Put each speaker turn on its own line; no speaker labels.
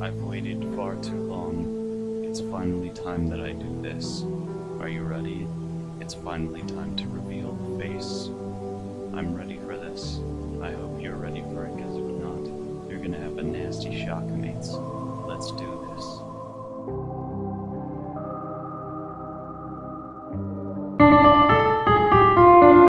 I've waited far too long. It's finally time that I do this. Are you ready? It's finally time to reveal the face. I'm ready for this. I hope you're ready for it, because if not, you're gonna have a nasty shock, mates.